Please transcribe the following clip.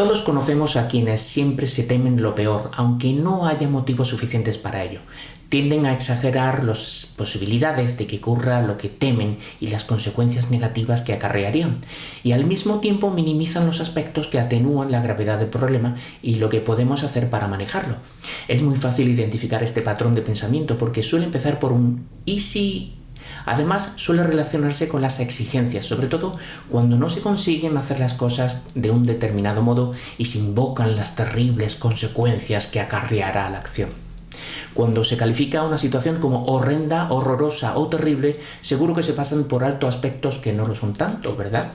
Todos conocemos a quienes siempre se temen lo peor, aunque no haya motivos suficientes para ello. Tienden a exagerar las posibilidades de que ocurra lo que temen y las consecuencias negativas que acarrearían, y al mismo tiempo minimizan los aspectos que atenúan la gravedad del problema y lo que podemos hacer para manejarlo. Es muy fácil identificar este patrón de pensamiento porque suele empezar por un ¿y si Además, suele relacionarse con las exigencias, sobre todo cuando no se consiguen hacer las cosas de un determinado modo y se invocan las terribles consecuencias que acarreará la acción. Cuando se califica una situación como horrenda, horrorosa o terrible, seguro que se pasan por alto aspectos que no lo son tanto, ¿verdad?